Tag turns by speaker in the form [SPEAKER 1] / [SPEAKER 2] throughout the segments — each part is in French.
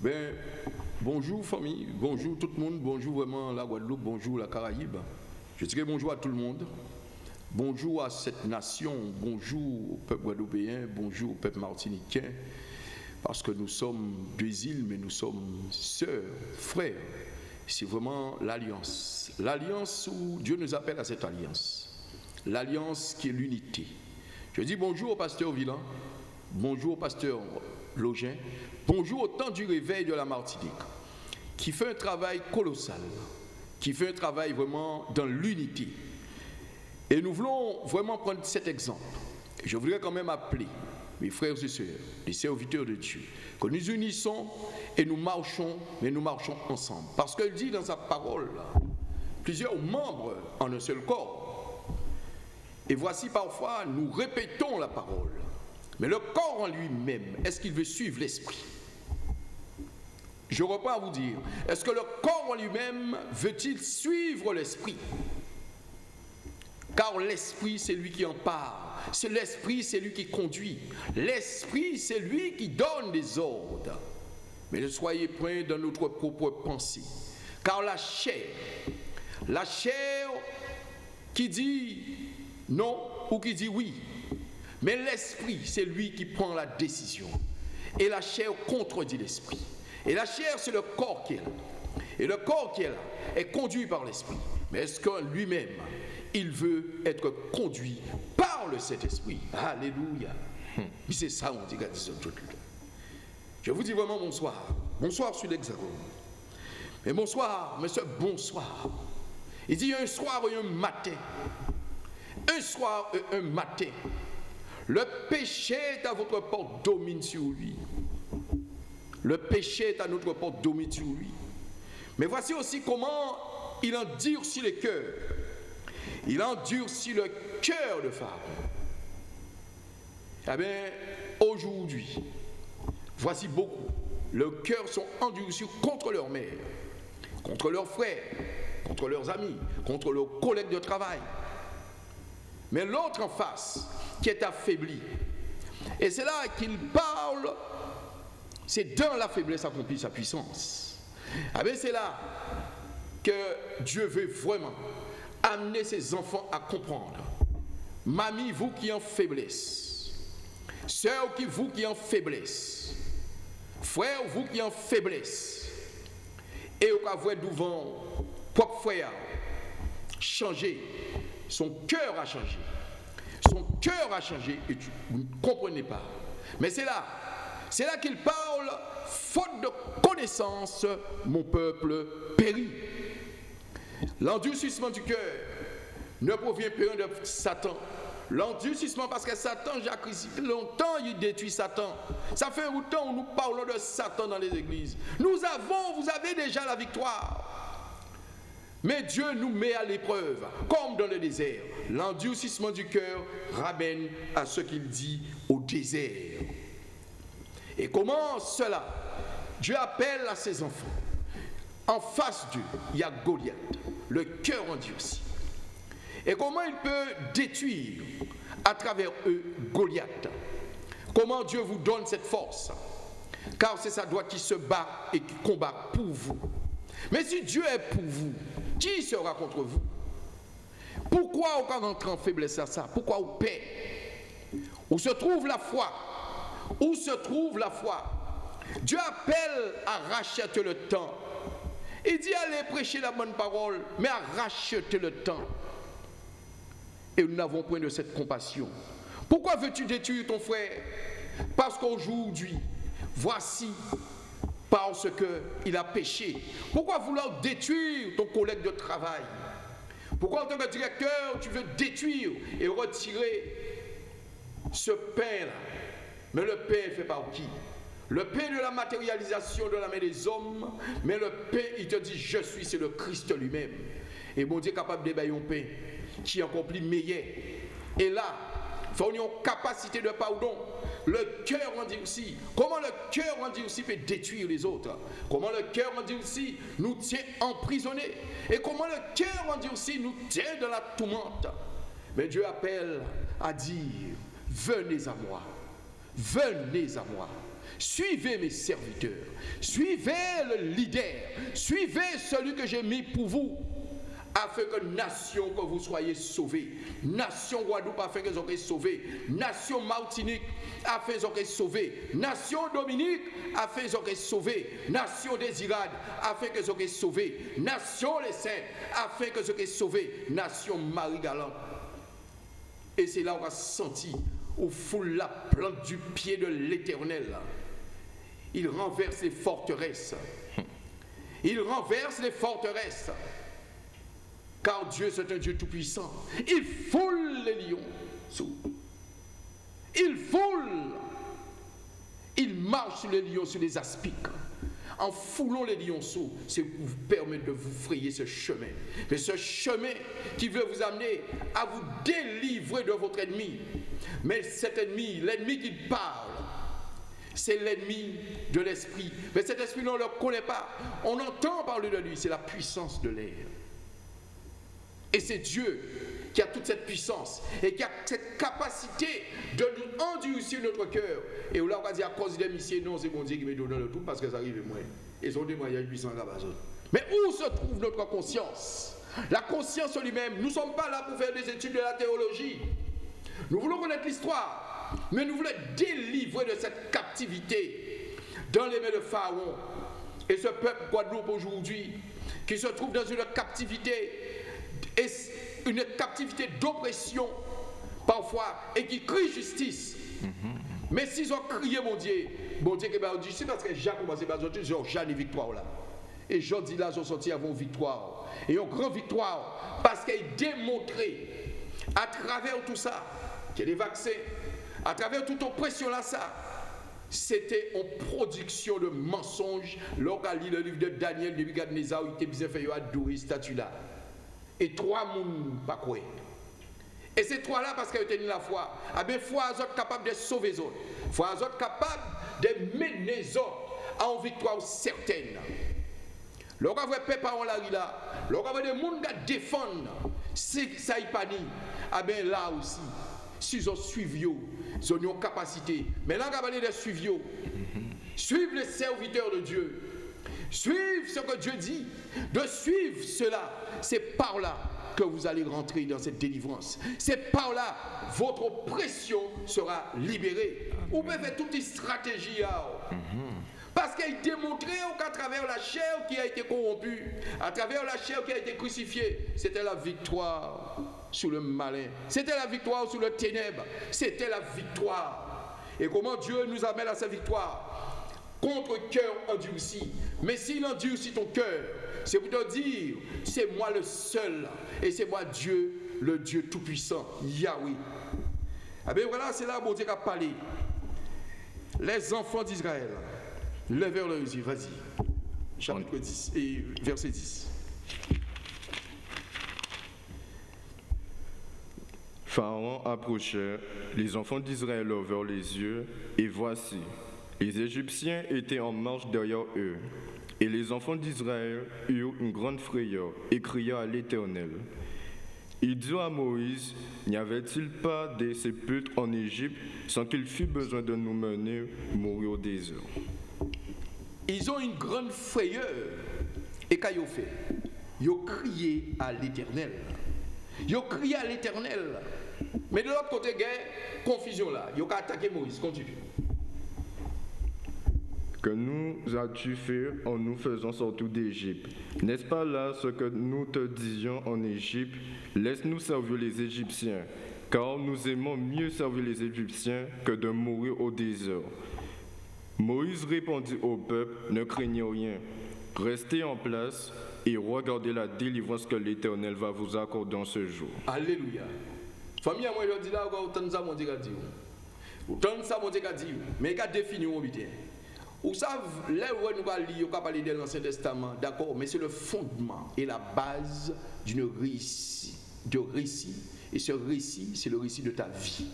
[SPEAKER 1] Ben, bonjour famille, bonjour tout le monde, bonjour vraiment la Guadeloupe, bonjour la Caraïbe. Je dirais bonjour à tout le monde. Bonjour à cette nation, bonjour au peuple guadeloupéen, bonjour au peuple martiniquais, parce que nous sommes deux îles, mais nous sommes sœurs, frères. C'est vraiment l'alliance. L'alliance où Dieu nous appelle à cette alliance. L'alliance qui est l'unité. Je dis bonjour au pasteur Villan, bonjour au pasteur Login, bonjour au temps du réveil de la Martinique, qui fait un travail colossal, qui fait un travail vraiment dans l'unité. Et nous voulons vraiment prendre cet exemple. Je voudrais quand même appeler mes frères et sœurs, les serviteurs de Dieu, que nous unissons et nous marchons, mais nous marchons ensemble. Parce qu'il dit dans sa parole, plusieurs membres en un seul corps. Et voici parfois, nous répétons la parole. Mais le corps en lui-même, est-ce qu'il veut suivre l'esprit? Je reprends à vous dire, est-ce que le corps en lui-même veut-il suivre l'esprit? Car l'esprit, c'est lui qui en parle. C'est l'esprit, c'est lui qui conduit. L'esprit, c'est lui qui donne des ordres. Mais ne soyez point dans notre propre pensée. Car la chair, la chair qui dit non ou qui dit oui, mais l'esprit, c'est lui qui prend la décision. Et la chair contredit l'esprit. Et la chair, c'est le corps qui est là. Et le corps qui est là est conduit par l'esprit. Mais est-ce que lui-même, il veut être conduit par le Saint-Esprit? Alléluia. C'est ça, on dit, Je vous dis vraiment bonsoir. Bonsoir sur l'Hexagone. Mais bonsoir, monsieur, bonsoir. Il dit un soir et un matin. Un soir et un matin. Le péché est à votre porte, domine sur lui. Le péché est à notre porte, domine sur lui. Mais voici aussi comment il endurcit le cœur. Il endurcit le cœur de Pharaon. Eh bien, aujourd'hui, voici beaucoup. Le cœur sont endurcis contre leur mère, contre leurs frères, contre leurs amis, contre leurs collègues de travail. Mais l'autre en face, qui est affaibli. Et c'est là qu'il parle, c'est dans la faiblesse accomplie sa puissance. Ah ben c'est là que Dieu veut vraiment amener ses enfants à comprendre. Mamie, vous qui en faiblesse, sœur, vous qui en faiblesse, frère, vous qui en faiblesse, et au cas devant propre frère, changer, son cœur a changé cœur a changé et vous ne comprenez pas. Mais c'est là, c'est là qu'il parle, faute de connaissance, mon peuple périt. L'endurcissement du cœur ne provient pas de Satan. L'endurcissement parce que Satan, Jacques, longtemps il détruit Satan. Ça fait longtemps où nous parlons de Satan dans les églises. Nous avons, vous avez déjà la victoire. Mais Dieu nous met à l'épreuve, comme dans le désert. L'endurcissement du cœur ramène à ce qu'il dit au désert. Et comment cela? Dieu appelle à ses enfants. En face d'eux, il y a Goliath, le cœur endurci. Et comment il peut détruire à travers eux Goliath? Comment Dieu vous donne cette force? Car c'est sa droite qui se bat et qui combat pour vous. Mais si Dieu est pour vous, qui sera contre vous Pourquoi on rentrer en faiblesse à ça? Pourquoi on paie Où se trouve la foi? Où se trouve la foi? Dieu appelle à racheter le temps. Il dit allez prêcher la bonne parole, mais à racheter le temps. Et nous n'avons point de cette compassion. Pourquoi veux-tu détruire ton frère? Parce qu'aujourd'hui, voici parce qu'il a péché. Pourquoi vouloir détruire ton collègue de travail? Pourquoi en tant que directeur, tu veux détruire et retirer ce pain-là? Mais le pain fait par qui? Le pain de la matérialisation de la main des hommes, mais le pain, il te dit, je suis, c'est le Christ lui-même. Et mon Dieu est capable de un pain qui plus meilleur. Et là, il faut une capacité de pardon le cœur aussi. Comment le cœur aussi peut détruire les autres? Comment le cœur aussi nous tient emprisonnés? Et comment le cœur aussi nous tient dans la tourmente? Mais Dieu appelle à dire, venez à moi. Venez à moi. Suivez mes serviteurs. Suivez le leader. Suivez celui que j'ai mis pour vous afin que nation que vous soyez sauvés. Nation Guadeloupe afin que vous soyez sauvés. Nation Martinique afin que vous soyez sauvés. Nation Dominique afin que vous soyez sauvés. Nation Désirade afin que vous soyez sauvés. Nation Les Saints afin que vous soyez sauvés. Nation Marie-Galante. Et c'est là où on a senti, au foule la plante du pied de l'éternel. Il renverse les forteresses. Il renverse les forteresses. Car Dieu, c'est un Dieu tout-puissant. Il foule les lions. Il foule. Il marche sur les lions, sur les aspics. En foulant les lionceaux, c'est pour vous permettre de vous frayer ce chemin. Mais ce chemin qui veut vous amener à vous délivrer de votre ennemi. Mais cet ennemi, l'ennemi qui parle, c'est l'ennemi de l'esprit. Mais cet esprit, on ne le connaît pas. On entend parler de lui, c'est la puissance de l'air. Et c'est Dieu qui a toute cette puissance et qui a cette capacité de nous endurcir notre cœur. Et là, on va dire à cause des missiles, non, c'est bon Dieu qui me donne le tout parce que ça arrive moi. Et son témoignage puissant là Mais où se trouve notre conscience? La conscience en lui-même, nous ne sommes pas là pour faire des études de la théologie. Nous voulons connaître l'histoire, mais nous voulons délivrer de cette captivité dans les mains de Pharaon. Et ce peuple Guadeloupe aujourd'hui, qui se trouve dans une captivité une captivité d'oppression parfois et qui crie justice. Mais s'ils ont crié mon Dieu, mon Dieu, que ben, c'est parce que Jean commencé par dire Jean une victoire là. Et Jean dit là, sont sortis avant victoire. Et une grande victoire parce qu'il démontré à travers tout ça, que les vaccins, à travers toute oppression là, ça, c'était en production de mensonges. Lorsqu'on lit le livre de Daniel, de Nebuchadnezzar, il était bien fait adorer statue là et trois moun pas quoi. Et ces trois-là, parce qu'ils ont tenu la foi, ah bien, foi sont capables de sauver les autres. Foi sont capables de mener les autres à une victoire certaine. Lorsqu'on voit peuple en la rue là, lorsqu'on voit des gens qui défendent, ça y pas ah bien là aussi, si ils ont suivi, ils ont une capacité. Mais là, on va de suivre. Suivre les serviteurs de Dieu. Suivre ce que Dieu dit. De suivre cela c'est par là que vous allez rentrer dans cette délivrance. C'est par là votre oppression sera libérée. Vous pouvez faire toute une stratégie. Hein. Parce qu'il démontré qu'à travers la chair qui a été corrompue, à travers la chair qui a été crucifiée, c'était la victoire sur le malin. C'était la victoire sur le ténèbre. C'était la victoire. Et comment Dieu nous amène à sa victoire? Contre cœur endurci. Mais s'il endurcit ton cœur, c'est pour te dire, c'est moi le seul. Et c'est moi Dieu, le Dieu Tout-Puissant, Yahweh. Ah bien voilà, c'est là où Dieu a parlé. Les enfants d'Israël levèrent leurs yeux. Vas-y. Chapitre 10 et verset 10.
[SPEAKER 2] Pharaon approchait, les enfants d'Israël levèrent les yeux, et voici, les Égyptiens étaient en marche derrière eux. Et les enfants d'Israël eurent une grande frayeur et crièrent à l'Éternel. Ils dirent à Moïse, n'y avait-il pas des sépulcres en Égypte sans qu'il fût besoin de nous mener mourir au désert
[SPEAKER 1] Ils ont une grande frayeur. Et ont fait Ils ont crié à l'Éternel. Ils ont crié à l'Éternel. Mais de l'autre côté, il y a confusion là. Ils ont attaqué Moïse. Continue.
[SPEAKER 2] Que nous as-tu fait en nous faisant sortir d'Égypte? N'est-ce pas là ce que nous te disions en Égypte? Laisse-nous servir les Égyptiens, car nous aimons mieux servir les Égyptiens que de mourir au désert. Moïse répondit au peuple, ne craignez rien, restez en place et regardez la délivrance que l'Éternel va vous accorder dans ce jour.
[SPEAKER 1] Alléluia. Famille, moi je dis là, autant ça, mon Dieu dit. Autant ça, mon Dieu dit. Mais il a défini mon vous savez, là où nous allons lire, parler de l'Ancien Testament, d'accord, mais c'est le fondement et la base d'une récit, de récit. Et ce récit, c'est le récit de ta vie.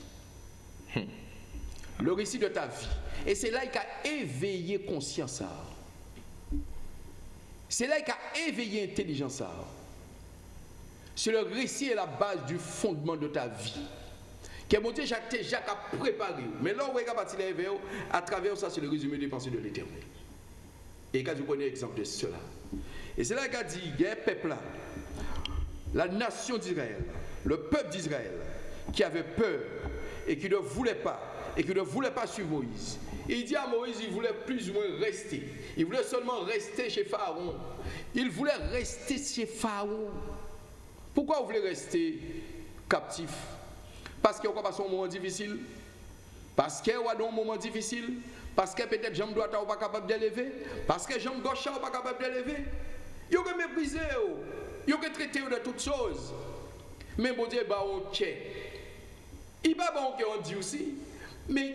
[SPEAKER 1] Le récit de ta vie. Et c'est là qu'il a éveillé conscience. C'est là qu'il a éveillé intelligence. C'est le récit et la base du fondement de ta vie. Que mon Dieu Jacques Jacques a préparé. Mais là, on regarde à travers ça, c'est le résumé des pensées de l'éternel. Et quand vous connaissez l'exemple de cela. Et c'est là qu'a dit, il y a un peuple là, la nation d'Israël, le peuple d'Israël, qui avait peur et qui ne voulait pas, et qui ne voulait pas suivre Moïse. Il dit à Moïse, il voulait plus ou moins rester. Il voulait seulement rester chez Pharaon. Il voulait rester chez Pharaon. Pourquoi vous voulez rester captif? Parce qu'il y a un moment difficile Parce qu'il y a un moment difficile Parce que peut-être jambe droite n'est pas capable d'élever Parce que jambe gauche n'est pas capable d'élever Il y a méprisé, il y a traité de toutes choses. Mais bon Dieu, bah, on. Il va bon qu'on dit aussi. Mais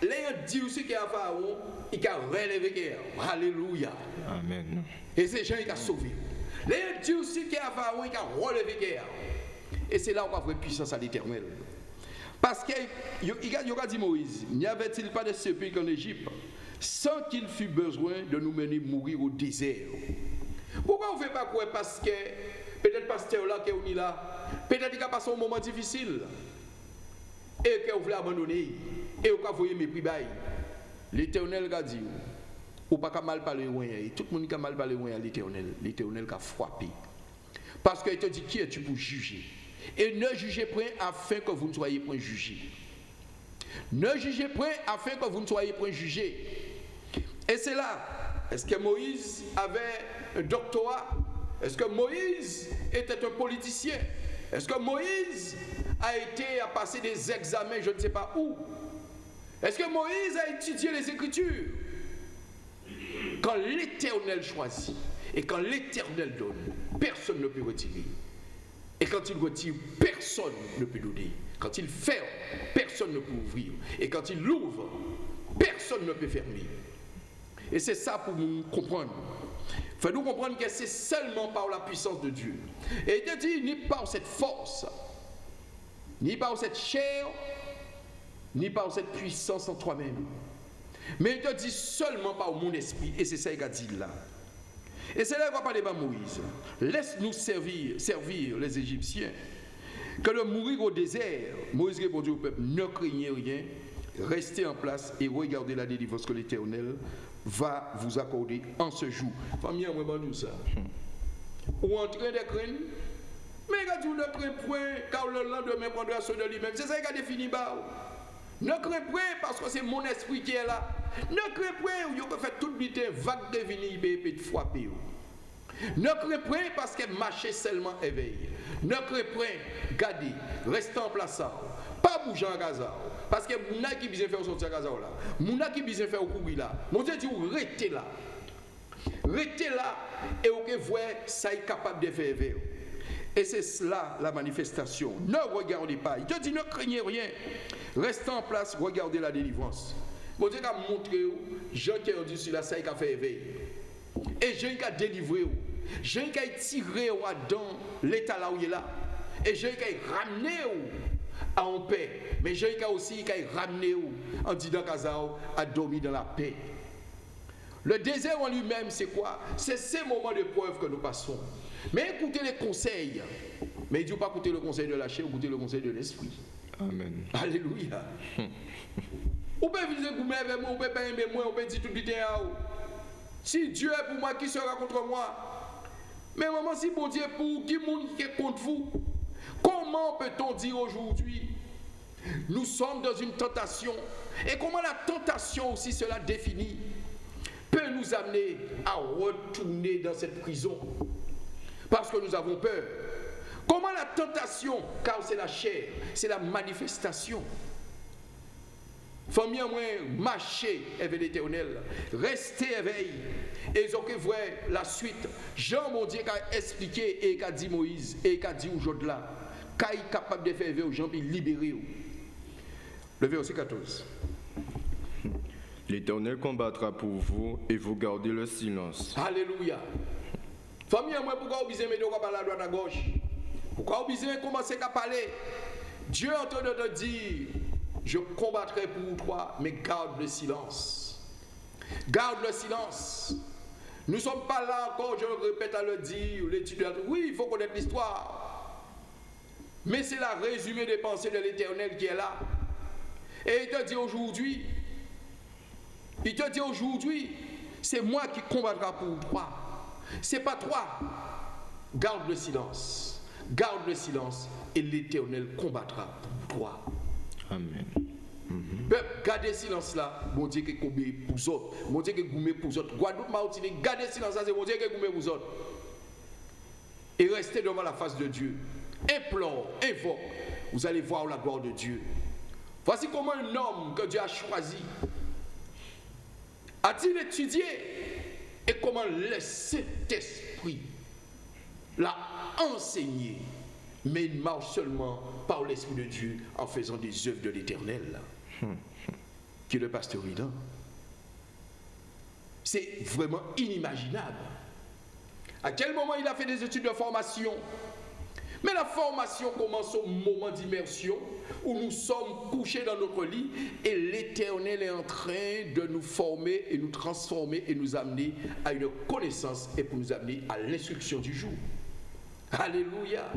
[SPEAKER 1] il a dit aussi qu'il y a Pharaon, il a relevé guerre. Alléluia.
[SPEAKER 2] Amen.
[SPEAKER 1] Et c'est gens qui ont sauvé. Les Dieu aussi qui a Pharaon, il a relevé guerre. Et c'est là où on va voir puissance à l'éternel. Parce qu'il a dit Moïse, n'y avait-il pas de pays qu'en Égypte? Sans qu'il fût besoin de nous mener mourir au désert. Pourquoi on ne fait pas quoi? Parce que peut-être pasteur là qui est là, peut-être qu'il a passé un moment difficile. Et qu'il voulait abandonner. Et qu'il a voulu mépris. L'éternel a dit, ou pas mal parler loin, tout le monde a mal parlé à l'éternel, l'éternel a frappé. Parce qu'il te dit, qui es-tu pour juger? Et ne jugez point afin que vous ne soyez point jugés. Ne jugez point afin que vous ne soyez point jugés. Et c'est là, est-ce que Moïse avait un doctorat? Est-ce que Moïse était un politicien? Est-ce que Moïse a été à passer des examens, je ne sais pas où? Est-ce que Moïse a étudié les Écritures? Quand l'Éternel choisit et quand l'Éternel donne, personne ne peut retirer. Et quand il retire, personne ne peut donner. Quand il ferme, personne ne peut ouvrir. Et quand il ouvre, personne ne peut fermer. Et c'est ça pour nous comprendre. Fais-nous comprendre que c'est seulement par la puissance de Dieu. Et il te dit, ni par cette force, ni par cette chair, ni par cette puissance en toi-même. Mais il te dit seulement par mon esprit. Et c'est ça qu'il a dit là. Et c'est là qu'on va parler de Moïse. Laisse-nous servir, servir les Égyptiens. Que de mourir au désert, Moïse répondit au peuple, ne craignez rien, restez en place et regardez la délivrance que l'Éternel va vous accorder en ce jour. Famille, moi, nous ça. Ou en train de craindre, mais tu ne crains point, car le lendemain prendra soin de lui-même. C'est ça qui a défini Ne crains point parce que c'est mon esprit qui est là. Ne crains point, vous peut faire tout vite vague de venir et de frapper. Ne crains point parce que marcher seulement éveille. Ne crains point, gardez, restez en place. Pas bouger en Gaza. Parce que mon qui besoin faire sortir Gaza là. Mon qui besoin faire courir là. Mon Dieu dit restez là. Restez là et vous voyez ça est capable de faire Et c'est cela la manifestation. Ne regardez pas. Il te dit ne craignez rien. Restez en place, regardez la délivrance. Mon Dieu a montré Jean qui a dit sur la saille qui a fait éveil. Et Jean qui a délivré. Jean qui a tiré dans l'état là où il est là. Et Jean qui a ramené en paix. Mais Jean qui a aussi qui a ramené en disant à dormir dans la paix. Le désert en lui-même, c'est quoi? C'est ces moments de preuve que nous passons. Mais écoutez les conseils. Mais ne pas écouter le conseil de la chair, écoutez le conseil de l'esprit.
[SPEAKER 2] Amen.
[SPEAKER 1] Alléluia. Ou peut viser pour moi ou peut aimer moi, ou peut dire tout le temps. Si Dieu est pour moi, qui sera contre moi? Mais maman, si bon Dieu est pour, qui monde qui est contre vous? Comment peut-on dire aujourd'hui nous sommes dans une tentation? Et comment la tentation aussi, cela définit, peut nous amener à retourner dans cette prison? Parce que nous avons peur. Comment la tentation, car c'est la chair, c'est la manifestation Famille, moi, marcher avec l'éternel, rester éveillé. Et ils ont voir la suite. Jean, mon Dieu, a expliqué et qu'a dit Moïse et qu'a dit aujourd'hui là, qu'il est capable de faire aux gens et libérer. Le verset 14.
[SPEAKER 2] L'Éternel combattra pour vous et vous gardez le silence.
[SPEAKER 1] Alléluia. Famille, moi, pourquoi vous besoin de parler à droite à gauche? Pourquoi vous besoin de commencer à parler? Dieu est en train de te dire je combattrai pour toi, mais garde le silence. Garde le silence. Nous ne sommes pas là encore, je le répète à le dire, l'étudiant. Oui, il faut connaître l'histoire. Mais c'est la résumé des pensées de l'Éternel qui est là. Et il te dit aujourd'hui, il te dit aujourd'hui, c'est moi qui combattra pour toi. C'est pas toi. Garde le silence. Garde le silence et l'Éternel combattra pour toi.
[SPEAKER 2] Amen.
[SPEAKER 1] Peuple, gardez silence là. Mon Dieu qui combat pour vous autres. Mon Dieu qui goumé pour vous autres. Guadeloupe, Martinique, gardez silence là. C'est mon Dieu qui goumé pour vous autres. Et restez devant la face de Dieu. Implore, invoque. Vous allez voir la gloire de Dieu. Voici comment un homme que Dieu a choisi a-t-il étudié et comment le Saint-Esprit l'a enseigné? Mais il marche seulement par l'Esprit de Dieu en faisant des œuvres de l'Éternel. Qui est le pasteur. C'est vraiment inimaginable. À quel moment il a fait des études de formation? Mais la formation commence au moment d'immersion où nous sommes couchés dans notre lit et l'Éternel est en train de nous former et nous transformer et nous amener à une connaissance et pour nous amener à l'instruction du jour. Alléluia.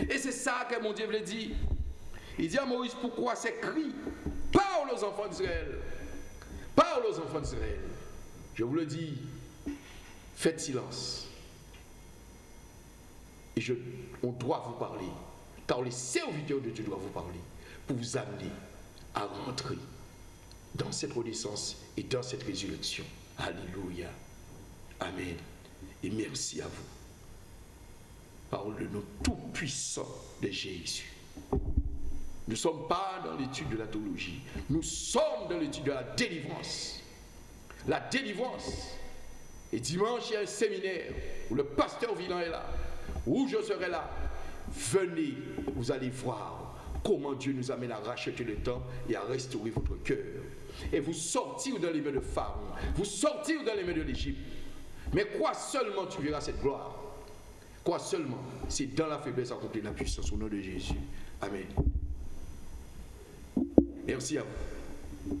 [SPEAKER 1] Et c'est ça que mon Dieu veut dire. Il dit à Moïse, pourquoi ces cris? Parle aux enfants d'Israël. Parle aux enfants d'Israël. Je vous le dis, faites silence. Et je, on doit vous parler, car les serviteurs de Dieu doivent vous parler, pour vous amener à rentrer dans cette renaissance et dans cette résurrection. Alléluia. Amen. Et merci à vous. Parole de notre tout-puissant de Jésus. Nous ne sommes pas dans l'étude de la théologie. Nous sommes dans l'étude de la délivrance. La délivrance. Et dimanche, il y a un séminaire où le pasteur Vilan est là où je serai là. Venez, vous allez voir comment Dieu nous amène à racheter le temps et à restaurer votre cœur. Et vous sortir dans les mains de Pharaon, vous sortir dans les mains de l'Égypte. Mais quoi seulement tu verras cette gloire? Quoi seulement C'est dans la faiblesse accomplie la puissance au nom de Jésus. Amen. Merci à vous.